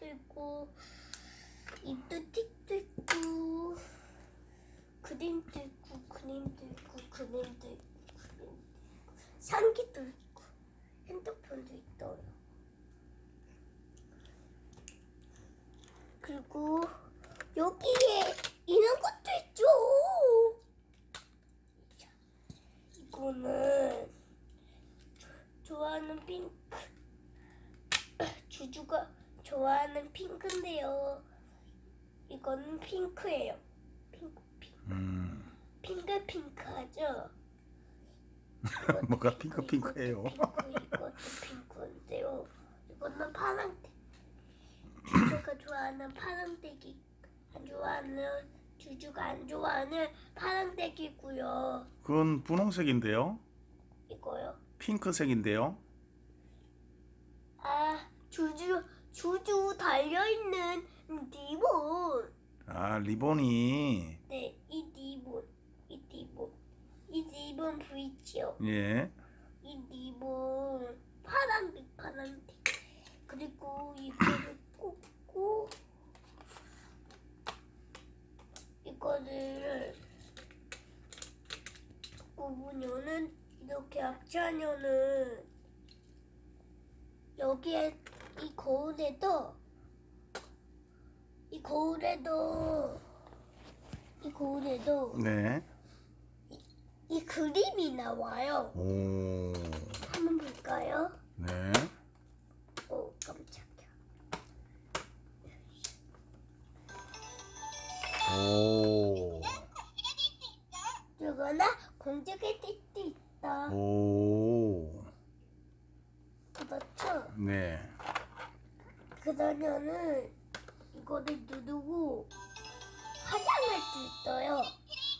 틱도 있고 입도 틱도 있고 그림도 있고 그림도 있고 그림도 있고 그림도 있고 상기도 있고 핸드폰도 있어요. 그리고 여기에 이런 것도 있죠. 자, 이거는 좋아하는 핑크 주주가 좋아하는 핑크인데요. 이거는 핑크예요. 핑크 핑크 음. 핑크 핑크하죠. 뭐가 핑크 핑크예요? 핑크 이것도 핑크인데요. 이거는 파란색. 주주가 좋아하는 파란색이 안 좋아하는 주주가 안 좋아하는 파란색이고요. 그건 분홍색인데요. 이거요. 핑크색인데요. 아 주주 주주 달려 있는 리본. 아 리본이 네, 이 리본, 이 리본, 이 리본 보이죠? 예. 이 리본 파란색, 파란색. 그리고 이거를 꽂고 이거를 꽂으면은 이렇게 합치하면은 여기에 이 거울에도 이 거울에도 이 거울에도 네. 이 그림이 나와요. 오. 한번 볼까요? 네. 오 깜짝이야. 오. 이거나 공주의 뜻도 있다. 오. 그렇죠? 네. 그러면은 이거를 누르고 화장할 수 있어요.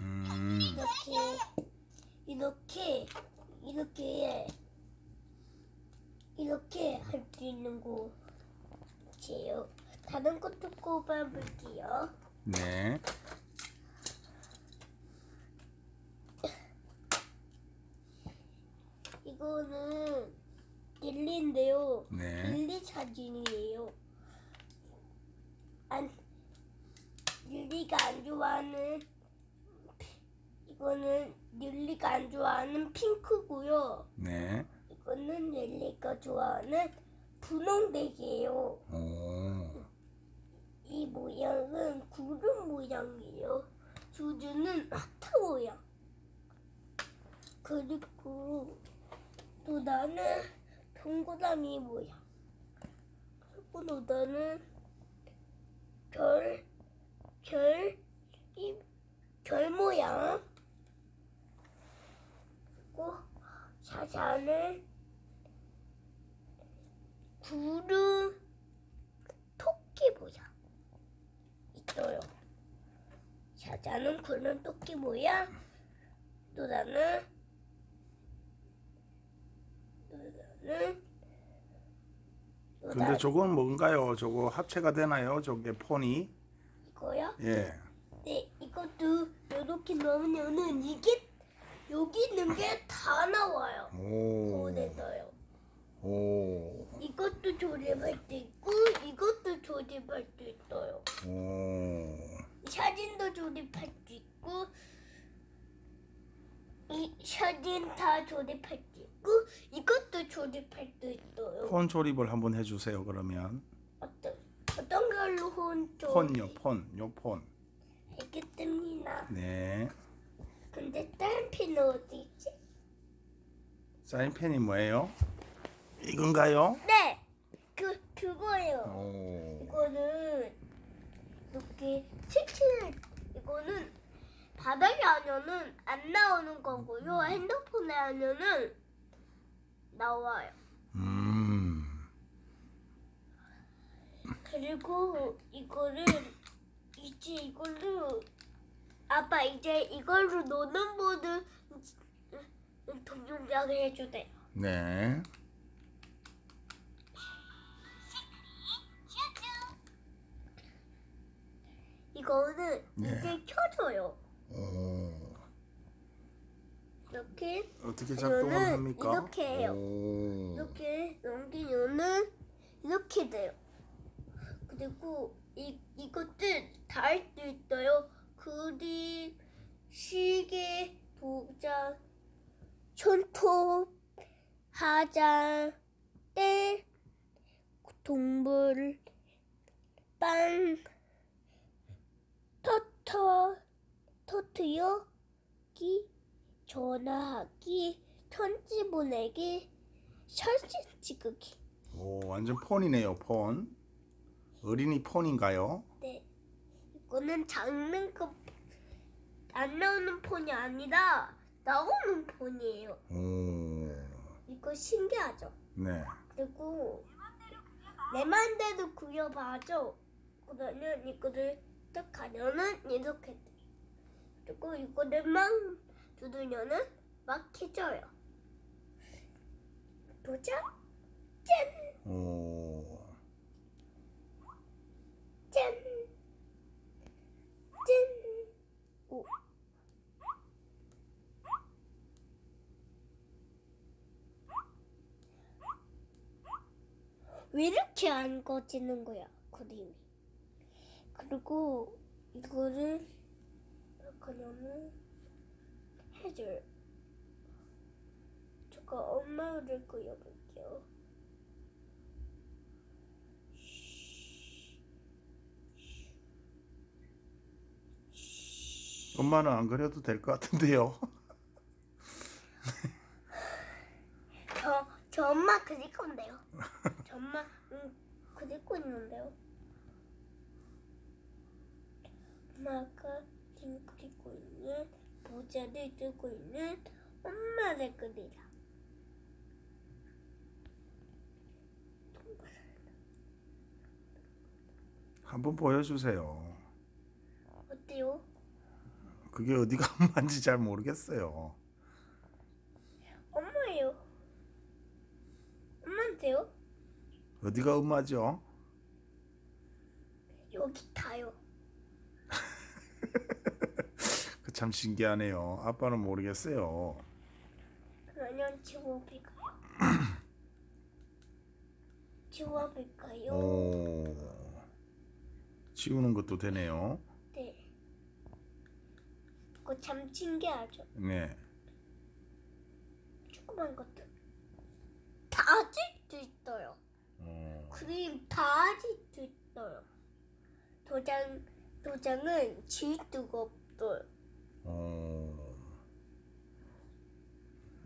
음. 이렇게 이렇게 이렇게 이렇게 할 수 있는 곳이에요. 다른 것도 꼽아볼게요. 네. 이거는 릴리인데요. 네. 릴리 사진이에요. 안 릴리가 안 좋아하는 이거는 릴리가 안 좋아하는 핑크고요. 네. 이거는 릴리가 좋아하는 분홍색이에요. 오. 이 모양은 구름 모양이에요. 주주는 하트 모양. 그리고 또 나는 동그라미 모양. 그리고 또 나는 별, 별, 이, 별 모양. 그리고 사자는 구름, 토끼 모양. 있어요. 사자는 구름 토끼 모양, 노라는 근데 저건 뭔가요? 저거 합체가 되나요? 저게 폰이? 이거요? 예. 네, 이것도 이렇게 넣으면은 이게 여기 있는 게 다 나와요. 오. 거울에서요. 오. 이것도 조립할 수 있고 이것도 조립할 수 있어요. 오. 사진도 조립할 수 있고 이 사진 다 조립할 수 있고 이것도 조립할 수 있어요. 폰 조립을 한번 해주세요. 그러면 어떤 어떤 걸로 혼 조립? 폰요, 폰, 요 폰. 알겠습니다. 네. 근데 다른 핀은 어디 있지? 사인펜이 뭐예요? 이건가요? 네, 그 그거예요. 오. 이거는 이렇게 칠칠 바닥에 하면은 안 나오는 거고요. 핸드폰에 하면은 나와요. 음. 그리고 이거를 이제 이걸로 아빠 이제 이걸로 노는 모드 동영상을 해주세요. 네. 이거는 네. 이제 켜져요. 오. 이렇게 어떻게 작동을 이거는 합니까? 이렇게 해요. 오. 이렇게 넘기면은 이렇게 돼요. 그리고 이 이것들 다 할 수 있어요. 그림, 시계, 도장, 손톱, 화장, 때, 동물, 빵, 터트여기, 전화하기, 편지 보내기, 사진 찍기. 오, 완전 폰이네요, 폰. 어린이 폰인가요? 네. 이거는 장난감 안 나오는 폰이 아니라 나오는 폰이에요. 오, 이거 신기하죠? 네. 그리고 내 맘대로 그려봐죠. 그러면 이거를 딱 하면은 이렇게 돼. 그리고 이거를 막 두드려는 막 켜져요. 도장 짠! 오, 짠! 짠! 오. 왜 이렇게 안 꺼지는 거야, 그림이. 그리고 이거를 그러면 해줘요. 제가 엄마를 그려볼게요. 엄마는 안 그려도 될 것 같은데요. 저, 저 엄마 그릴 건데요. 저 엄마 응, 그리고 있는데요. 엄마가 지금 그리고 있는 모자를 들고 있는 엄마를 그리라. 한번 보여주세요. 어때요? 그게 어디가 엄마인지 잘 모르겠어요. 엄마예요. 엄마인데요? 어디가 엄마죠? 여기 타요. 그 참 신기하네요. 아빠는 모르겠어요. 그러면 지워볼까요? 지워볼까요? 오, 지우는 것도 되네요. 네. 그거 참 신기하죠? 네. 조그만 것들 다 아직도 있어요. 어, 그림 다 아직도 있어요. 도장 도장은 수가 없어요. 어.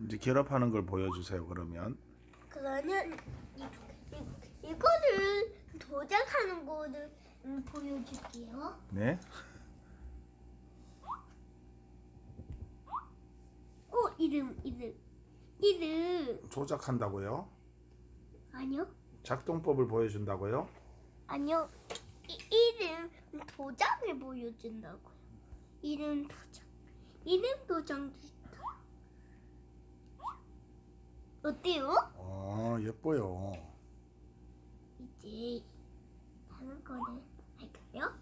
이제 결합하는 걸 보여주세요. 그러면 그러면 이, 이, 이거를 도장하는 거를 음, 보여줄게요. 네. 어 이름 이름 이름 조작한다고요? 아니요 작동법을 보여준다고요? 아니요 이, 이름 도장을 보여준다고요. 이름 도장 이름 도장도 있어요. 어때요? 어, 예뻐요. 이제 다른 거를 할까요?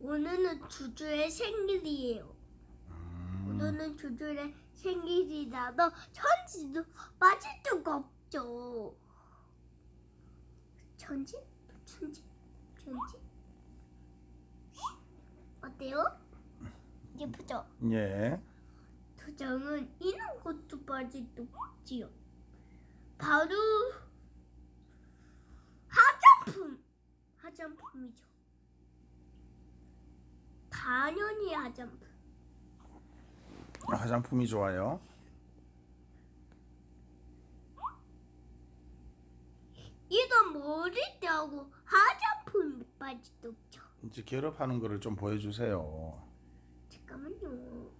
오늘은 주주의 생일이에요. 음, 오늘은 주주의 생일이라서 천지도 빠질 수가 없죠. 천지? 천지? 천지? 어때요? 예쁘죠? 예. 도장은 이런 것도 수 없지요. 바로 화장품. 화장품이죠. 당연히 화장품. 화장품이 좋아요. 이건 머리띠하고 수 없죠. 이제 결합하는 거를 좀 보여주세요. 잠깐만요.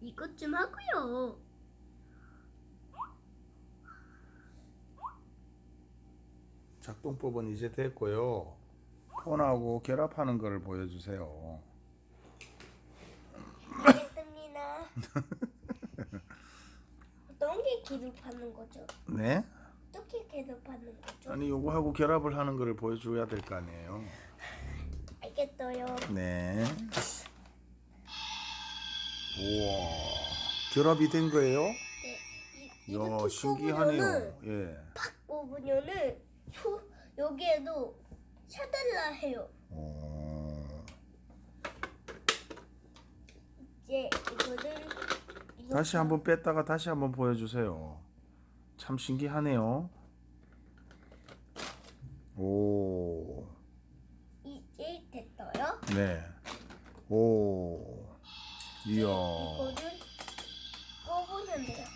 이것 좀 하고요. 작동법은 이제 됐고요. 폰하고 결합하는 거를 보여주세요. 알겠습니다. 어떤 게 기록하는 거죠? 네? 어떻게 기록하는 거죠? 아니 요거하고 결합을 하는 거를 보여줘야 될 거 아니에요. 알겠어요. 네. 우와. 결합이 된 거예요? 네. 이, 뽑으면은 신기하네요. 예. 소, 여기에도 샤달라 해요. 오. 이제 이거를 다시 한번 뺐다가 다시 한번 보여주세요. 참 신기하네요. 오. 이제 됐어요. 네. 오. 이야. 이거를 꺼보면 돼요.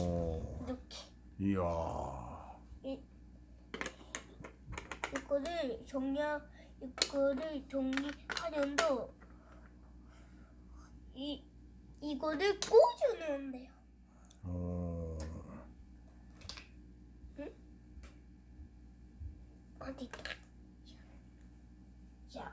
오. 이렇게 이야. 이거를 정리 이거를 정리하려도 이 이거를 꽂아놓으면 돼요. 오. 어디 자,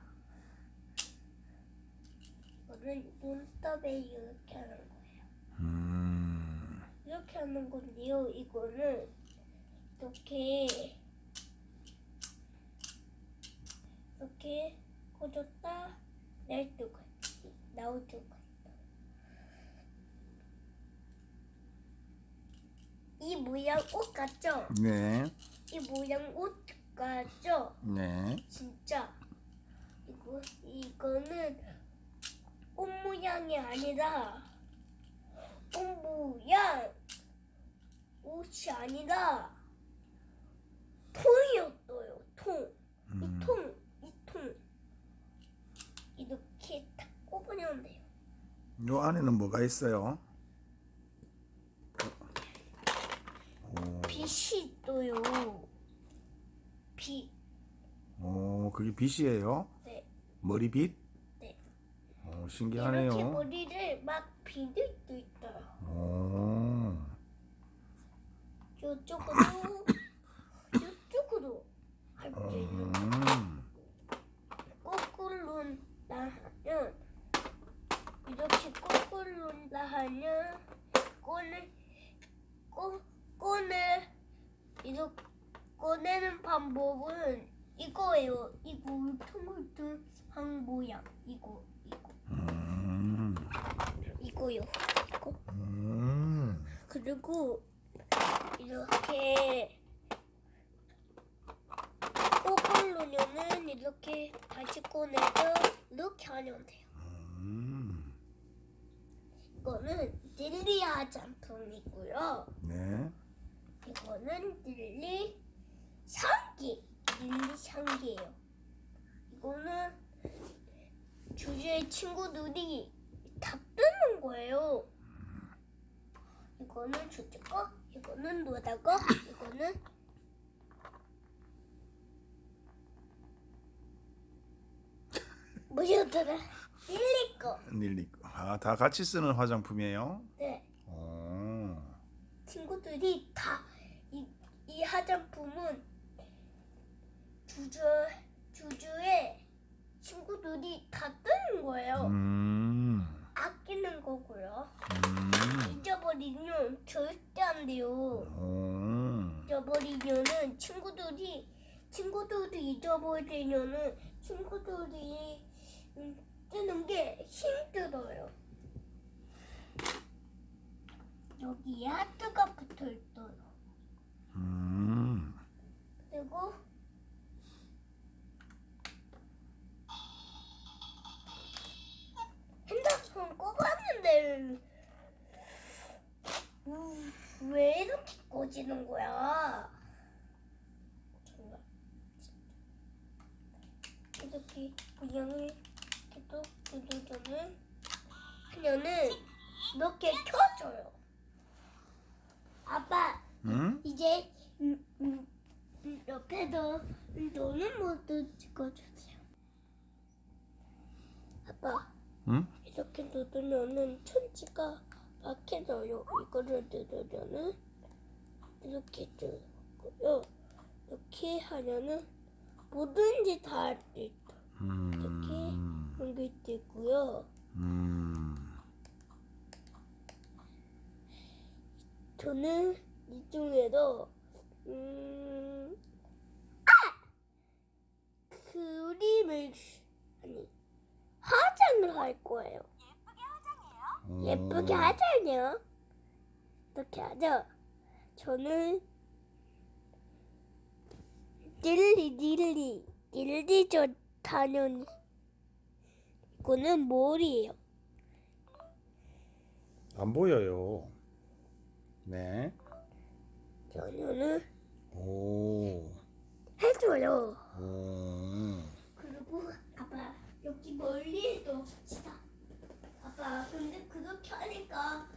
이거를 눈썹에 이렇게 하는 거예요. 음. 이렇게 하는 건데요. 이거는 이렇게 수가 있- 나올 수가 있다. 이 모양 옷 같죠? 네. 이 모양 옷 같죠? 네. 진짜 이거 이거는 옷 모양이 아니라 옷 모양 옷이 아니라 통이었어요. 통. 음. 이 통, 이 통. 이렇게 딱 꼽으면 돼요. 요 안에는 뭐가 있어요? 오. 빛이 있어요. 빛. 오, 그게 빛이에요? 네. 머리빛? 네. 오, 이렇게 신기하네요. 머리를 막 비들 수 있어요. 오. 이쪽으로 이쪽으로 할수 있는 음. 거꾸로 나하면 이렇게 거꾸로 나하면 꺼내 꺼 꺼내 이렇게 꺼내는 방법은 이거예요. 이거 울퉁울퉁한 모양 이거 이거 음. 이거요. 이거 음. 그리고 이렇게 꼬걸로면은 이렇게 다시 꺼내서 이렇게 하면 돼요. 음. 이거는 릴리 화장품이고요. 네. 이거는 릴리 향기. 릴리 향기예요. 이거는 주주의 친구들이 다 뜨는 거예요. 이거는 주주 거, 이거는 노다 거, 이거는 뭐였더라? 거. 릴리. 아, 다 같이 쓰는 화장품이에요? 네. 오. 친구들이 다 이 이 화장품은 주주 주주의 친구들이 다 뜨는 거예요. 음. 아끼는 거고요. 음. 잊어버리면 절대 안 돼요. 오. 잊어버리면은 친구들이 친구들이 잊어버리면은 친구들이 음, 뜨는 게 힘들어요. 여기에 하트가 붙어 있어요. 음. 그리고 핸드폰 꼽았는데 음, 왜 이렇게 꺼지는 거야? 정말 이렇게 그냥 또 누르면은 하면은 이렇게 켜져요. 아빠 음? 이제 음, 음, 음, 옆에도 노는 모드 찍어주세요. 아빠 음? 이렇게 누르면은 천지가 막혀져요. 이거를 누르면은 이렇게 뜨고요. 이렇게 하면은 뭐든지 다 할 수 있다. 음. 게 뜨고요. 음. 저는 이 중에도 음, 아! 그림을 아니 화장을 할 거예요. 오. 예쁘게 하자요. 이렇게 하죠. 저는 딜리 딜리 딜리 저 당연 입구는 뭘이에요? 안 보여요. 네. 연우는 오. 해줘요. 오. 그리고 아빠 여기 멀리도 시다. 아빠 근데 그렇게 하니까